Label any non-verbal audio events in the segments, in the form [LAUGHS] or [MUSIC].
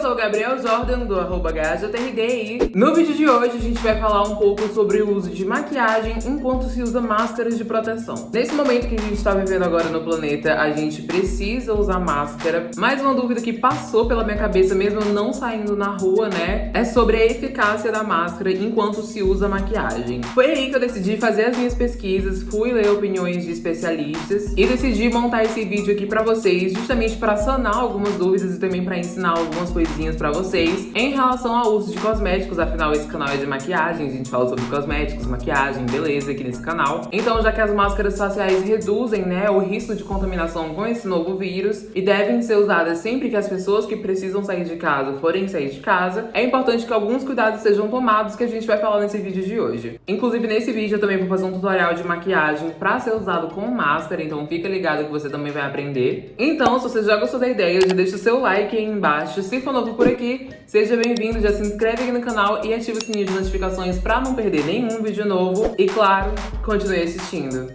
sou o Gabriel Jordan, do arroba GajaTRD no vídeo de hoje a gente vai falar um pouco sobre o uso de maquiagem enquanto se usa máscaras de proteção. Nesse momento que a gente está vivendo agora no planeta, a gente precisa usar máscara, mas uma dúvida que passou pela minha cabeça mesmo não saindo na rua, né, é sobre a eficácia da máscara enquanto se usa maquiagem. Foi aí que eu decidi fazer as minhas pesquisas, fui ler opiniões de especialistas e decidi montar esse vídeo aqui pra vocês, justamente para sanar algumas dúvidas e também para ensinar algumas coisinhas pra vocês em relação ao uso de cosméticos, afinal esse canal é de maquiagem, a gente fala sobre cosméticos, maquiagem, beleza aqui nesse canal. Então já que as máscaras faciais reduzem né, o risco de contaminação com esse novo vírus e devem ser usadas sempre que as pessoas que precisam sair de casa forem sair de casa, é importante que alguns cuidados sejam tomados que a gente vai falar nesse vídeo de hoje. Inclusive nesse vídeo eu também vou fazer um tutorial de maquiagem pra ser usado com máscara, então fica ligado que você também vai aprender. Então, se você já gostou da ideia, já deixa o seu like aí embaixo. Se for novo por aqui, seja bem-vindo, já se inscreve aqui no canal e ativa o sininho de notificações pra não perder nenhum vídeo novo. E claro, continue assistindo.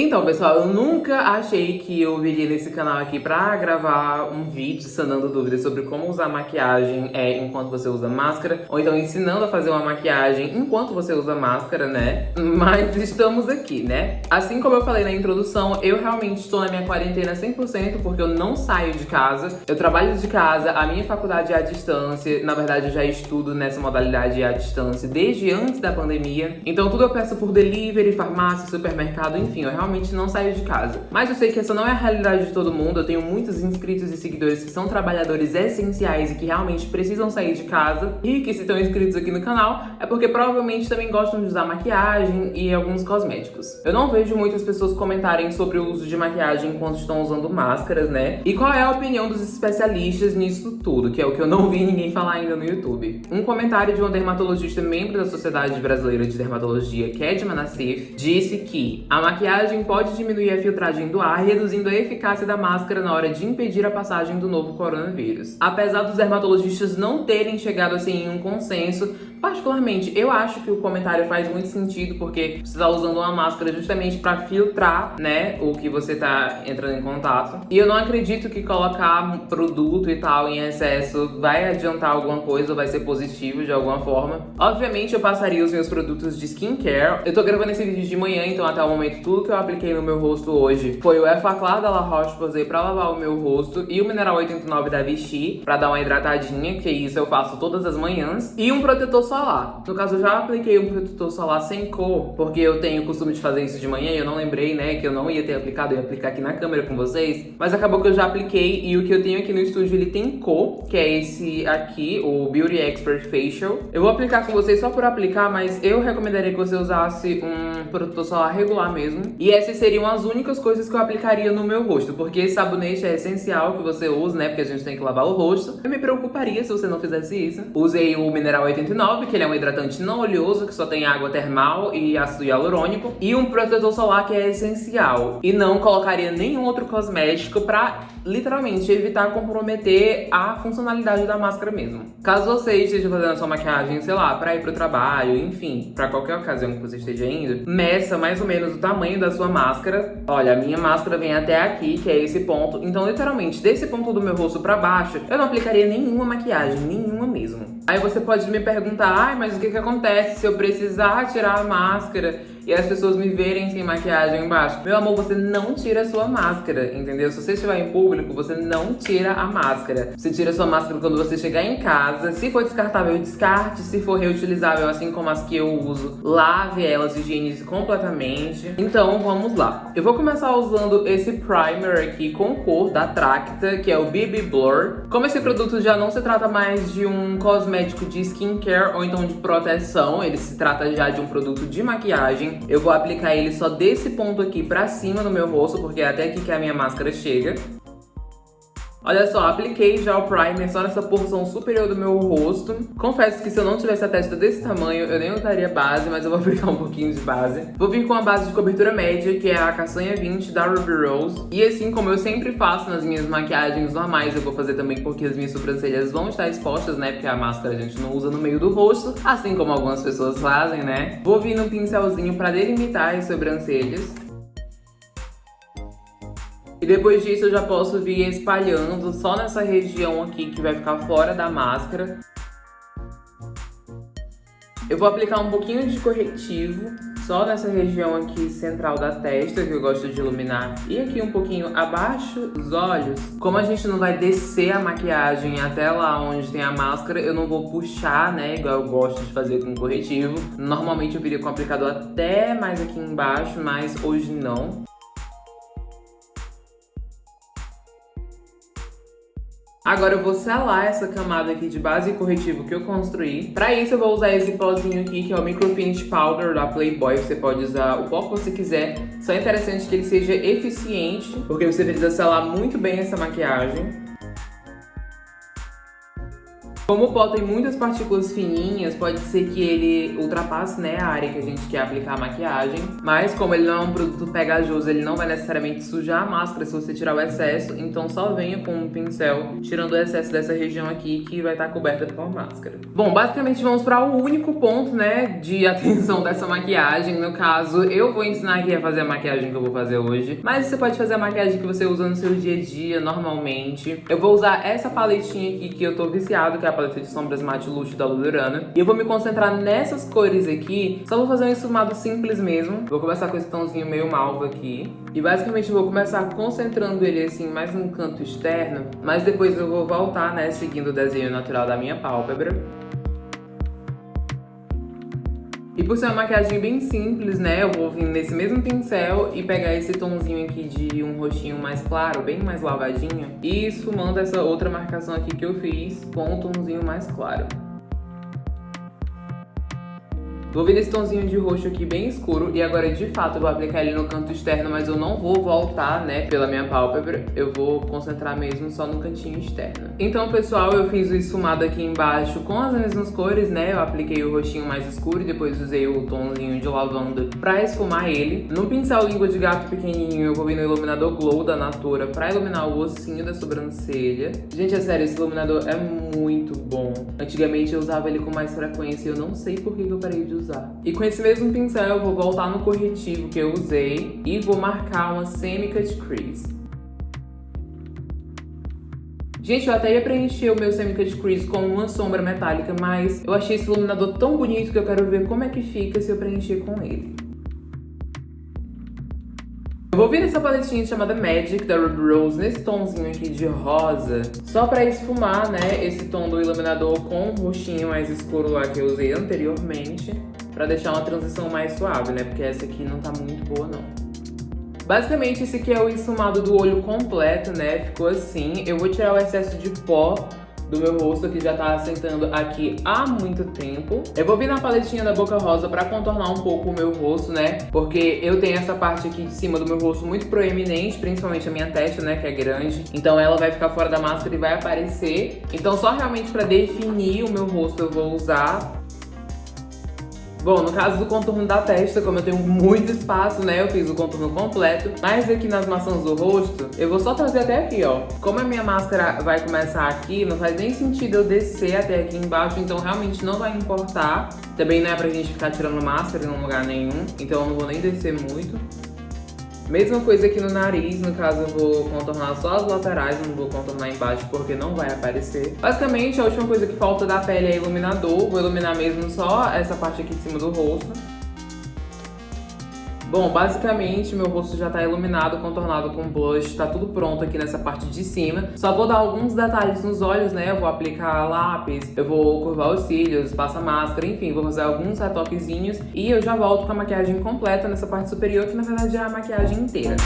Então, pessoal, eu nunca achei que eu viria nesse canal aqui pra gravar um vídeo sanando dúvidas sobre como usar maquiagem é, enquanto você usa máscara, ou então ensinando a fazer uma maquiagem enquanto você usa máscara, né? [LAUGHS] Mas estamos aqui, né? Assim como eu falei na introdução, eu realmente estou na minha quarentena 100% porque eu não saio de casa, eu trabalho de casa, a minha faculdade é à distância, na verdade eu já estudo nessa modalidade à distância desde antes da pandemia, então tudo eu peço por delivery, farmácia, supermercado, enfim, eu realmente realmente não saio de casa. Mas eu sei que essa não é a realidade de todo mundo, eu tenho muitos inscritos e seguidores que são trabalhadores essenciais e que realmente precisam sair de casa e que se estão inscritos aqui no canal é porque provavelmente também gostam de usar maquiagem e alguns cosméticos. Eu não vejo muitas pessoas comentarem sobre o uso de maquiagem enquanto estão usando máscaras, né? E qual é a opinião dos especialistas nisso tudo, que é o que eu não vi ninguém falar ainda no YouTube. Um comentário de uma dermatologista membro da Sociedade Brasileira de Dermatologia, Kedma Nassif, disse que a maquiagem pode diminuir a filtragem do ar, reduzindo a eficácia da máscara na hora de impedir a passagem do novo coronavírus. Apesar dos dermatologistas não terem chegado assim em um consenso, Particularmente, eu acho que o comentário faz muito sentido porque você está usando uma máscara justamente para filtrar, né, o que você está entrando em contato. E eu não acredito que colocar produto e tal em excesso vai adiantar alguma coisa ou vai ser positivo de alguma forma. Obviamente, eu passaria os meus produtos de skincare. Eu tô gravando esse vídeo de manhã, então até o momento tudo que eu apliquei no meu rosto hoje foi o Effaclar da La Roche-Posay pra lavar o meu rosto e o Mineral 89 da Vichy pra dar uma hidratadinha, que isso eu faço todas as manhãs. E um protetor solar. No caso, eu já apliquei um protetor solar sem cor, porque eu tenho o costume de fazer isso de manhã e eu não lembrei, né, que eu não ia ter aplicado, eu ia aplicar aqui na câmera com vocês. Mas acabou que eu já apliquei e o que eu tenho aqui no estúdio, ele tem cor, que é esse aqui, o Beauty Expert Facial. Eu vou aplicar com vocês só por aplicar, mas eu recomendaria que você usasse um protetor solar regular mesmo. E essas seriam as únicas coisas que eu aplicaria no meu rosto, porque sabonete é essencial que você use, né, porque a gente tem que lavar o rosto. Eu me preocuparia se você não fizesse isso. Usei o Mineral 89, que ele é um hidratante não oleoso, que só tem água termal e ácido hialurônico, e um protetor solar que é essencial. E não colocaria nenhum outro cosmético pra, literalmente, evitar comprometer a funcionalidade da máscara mesmo. Caso você esteja fazendo sua maquiagem, sei lá, pra ir pro trabalho, enfim, pra qualquer ocasião que você esteja indo, meça mais ou menos o tamanho da sua máscara. Olha, a minha máscara vem até aqui, que é esse ponto. Então, literalmente, desse ponto do meu rosto pra baixo, eu não aplicaria nenhuma maquiagem, nenhuma. Aí você pode me perguntar, ai, mas o que que acontece se eu precisar tirar a máscara e as pessoas me verem sem maquiagem embaixo. Meu amor, você não tira a sua máscara, entendeu? Se você estiver em público, você não tira a máscara. Você tira a sua máscara quando você chegar em casa. Se for descartável, descarte. Se for reutilizável, assim como as que eu uso, lave elas, higienize completamente. Então, vamos lá. Eu vou começar usando esse primer aqui com cor da Tracta, que é o BB Blur. Como esse produto já não se trata mais de um cosmético de skincare ou então de proteção, ele se trata já de um produto de maquiagem, eu vou aplicar ele só desse ponto aqui pra cima do meu rosto, porque é até aqui que a minha máscara chega. Olha só, apliquei já o primer só nessa porção superior do meu rosto. Confesso que se eu não tivesse a testa desse tamanho, eu nem usaria base, mas eu vou [LAUGHS] aplicar um pouquinho de base. Vou vir com a base de cobertura média, que é a Caçanha 20 da Ruby Rose. E assim como eu sempre faço nas minhas maquiagens normais, eu vou fazer também porque as minhas sobrancelhas vão estar expostas, né? Porque a máscara a gente não usa no meio do rosto, assim como algumas pessoas fazem, né? Vou vir no pincelzinho pra delimitar as sobrancelhas. E depois disso eu já posso vir espalhando só nessa região aqui que vai ficar fora da máscara. Eu vou aplicar um pouquinho de corretivo só nessa região aqui central da testa, que eu gosto de iluminar. E aqui um pouquinho abaixo dos olhos. Como a gente não vai descer a maquiagem até lá onde tem a máscara, eu não vou puxar, né, igual eu gosto de fazer com corretivo. Normalmente eu viria com o aplicador até mais aqui embaixo, mas hoje não. Agora eu vou selar essa camada aqui de base e corretivo que eu construí. Pra isso eu vou usar esse pozinho aqui, que é o Microfinish Powder da Playboy. Você pode usar o pó que você quiser. Só é interessante que ele seja eficiente, porque você precisa selar muito bem essa maquiagem. Como o pó tem muitas partículas fininhas, pode ser que ele ultrapasse né, a área que a gente quer aplicar a maquiagem. Mas como ele não é um produto pegajoso, ele não vai necessariamente sujar a máscara se você tirar o excesso. Então só venha com um pincel tirando o excesso dessa região aqui que vai estar coberta com a máscara. Bom, basicamente vamos para o único ponto né, de [LAUGHS] atenção dessa maquiagem. No caso, eu vou ensinar aqui a fazer a maquiagem que eu vou fazer hoje. Mas você pode fazer a maquiagem que você usa no seu dia a dia, normalmente. Eu vou usar essa paletinha aqui que eu tô viciado, que é a paleta de sombras Matte Luxo da Ludurana. E eu vou me concentrar nessas cores aqui. Só vou fazer um esfumado simples mesmo. Vou começar com esse tomzinho meio malva aqui. E basicamente vou começar concentrando ele assim mais no canto externo. Mas depois eu vou voltar, né, seguindo o desenho natural da minha pálpebra. Por ser uma maquiagem bem simples, né, eu vou vir nesse mesmo pincel e pegar esse tomzinho aqui de um rostinho mais claro, bem mais lavadinho, e esfumando essa outra marcação aqui que eu fiz com um tomzinho mais claro. Vou vir nesse tomzinho de roxo aqui bem escuro e agora de fato eu vou aplicar ele no canto externo, mas eu não vou voltar, né, pela minha pálpebra. Eu vou concentrar mesmo só no cantinho externo. Então, pessoal, eu fiz o esfumado aqui embaixo com as mesmas cores, né? Eu apliquei o roxinho mais escuro e depois usei o tomzinho de lavanda pra esfumar ele. No pincel língua de gato pequenininho, eu vou vir no iluminador Glow da Natura pra iluminar o ossinho da sobrancelha. Gente, é sério, esse iluminador é muito bom. Antigamente eu usava ele com mais frequência e eu não sei por que eu parei de usar. E com esse mesmo pincel eu vou voltar no corretivo que eu usei e vou marcar uma semi-cut crease. Gente, eu até ia preencher o meu semi-cut crease com uma sombra metálica, mas eu achei esse iluminador tão bonito que eu quero ver como é que fica se eu preencher com ele. Eu vou vir essa paletinha chamada Magic da Ruby Rose nesse tomzinho aqui de rosa, só pra esfumar, né, esse tom do iluminador com o roxinho mais escuro lá que eu usei anteriormente pra deixar uma transição mais suave, né? Porque essa aqui não tá muito boa, não. Basicamente, esse aqui é o esfumado do olho completo, né? Ficou assim. Eu vou tirar o excesso de pó do meu rosto que já tá assentando aqui há muito tempo. Eu vou vir na paletinha da Boca Rosa pra contornar um pouco o meu rosto, né? Porque eu tenho essa parte aqui de cima do meu rosto muito proeminente, principalmente a minha testa, né? Que é grande. Então ela vai ficar fora da máscara e vai aparecer. Então só realmente pra definir o meu rosto eu vou usar Bom, no caso do contorno da testa, como eu tenho muito espaço, né, eu fiz o contorno completo. Mas aqui nas maçãs do rosto, eu vou só trazer até aqui, ó. Como a minha máscara vai começar aqui, não faz nem sentido eu descer até aqui embaixo, então realmente não vai importar. Também não é pra gente ficar tirando máscara em lugar nenhum, então eu não vou nem descer muito. Mesma coisa aqui no nariz, no caso eu vou contornar só as laterais, não vou contornar embaixo porque não vai aparecer. Basicamente, a última coisa que falta da pele é iluminador, vou iluminar mesmo só essa parte aqui de cima do rosto. Bom, basicamente meu rosto já tá iluminado, contornado com blush, tá tudo pronto aqui nessa parte de cima. Só vou dar alguns detalhes nos olhos, né? Eu vou aplicar lápis, eu vou curvar os cílios, passar máscara, enfim, vou fazer alguns retoquezinhos e eu já volto com a maquiagem completa nessa parte superior, que na verdade é a maquiagem inteira.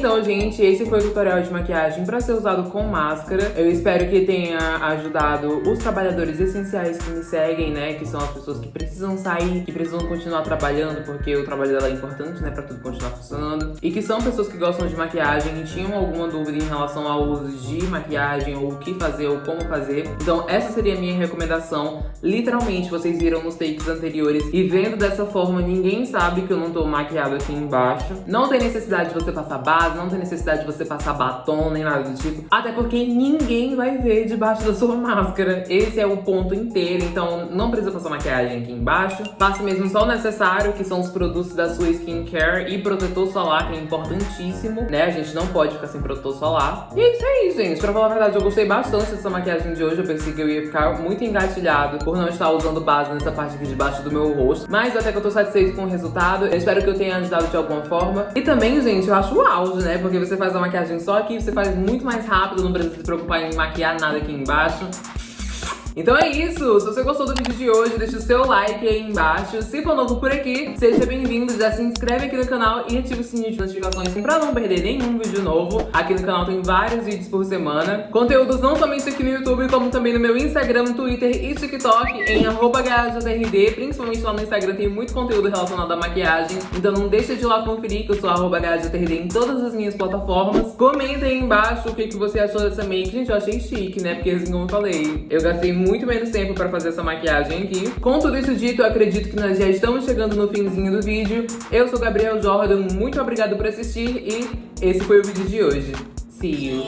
Então, gente, esse foi o tutorial de maquiagem para ser usado com máscara. Eu espero que tenha ajudado os trabalhadores essenciais que me seguem, né? Que são as pessoas que precisam sair, que precisam continuar trabalhando, porque o trabalho dela é importante, né? Pra tudo continuar funcionando. E que são pessoas que gostam de maquiagem e tinham alguma dúvida em relação ao uso de maquiagem, ou o que fazer, ou como fazer. Então, essa seria a minha recomendação. Literalmente, vocês viram nos takes anteriores. E vendo dessa forma, ninguém sabe que eu não tô maquiado aqui embaixo. Não tem necessidade de você passar base, não tem necessidade de você passar batom nem nada do tipo. Até porque ninguém vai ver debaixo da sua [LAUGHS] máscara. Esse é o ponto inteiro, então não precisa passar maquiagem aqui embaixo. Passe mesmo só o necessário, que são os produtos da sua skincare e protetor solar, que é importantíssimo, né? A gente não pode ficar sem protetor solar. E é isso aí, gente. Pra falar a verdade, eu gostei bastante dessa maquiagem de hoje. Eu pensei que eu ia ficar muito engatilhado por não estar usando base nessa parte aqui debaixo do meu rosto. Mas até que eu tô satisfeito com o resultado. Eu espero que eu tenha ajudado de alguma forma. E também, gente, eu acho o auge, né? Porque você faz a maquiagem só aqui, você faz muito mais rápido, não precisa se preocupar em maquiar nada aqui embaixo. Então é isso, se você gostou do vídeo de hoje, deixa o seu like aí embaixo. Se for novo por aqui, seja bem-vindo, já se inscreve aqui no canal e ativa o sininho de notificações pra não perder nenhum vídeo novo. Aqui no canal tem vários vídeos por semana. Conteúdos não somente aqui no YouTube, como também no meu Instagram, Twitter e TikTok, em GajaJRD. Principalmente lá no Instagram tem muito conteúdo relacionado à maquiagem, então não deixa de ir lá conferir que eu sou GajaJRD em todas as minhas plataformas. Comenta aí embaixo o que, que você achou dessa make. Gente, eu achei chique, né? Porque assim como eu falei, eu gastei muito menos tempo pra fazer essa maquiagem aqui. Com tudo isso dito, eu acredito que nós já estamos chegando no finzinho do vídeo. Eu sou Gabriel Jordan, muito obrigado por assistir e esse foi o vídeo de hoje. See you!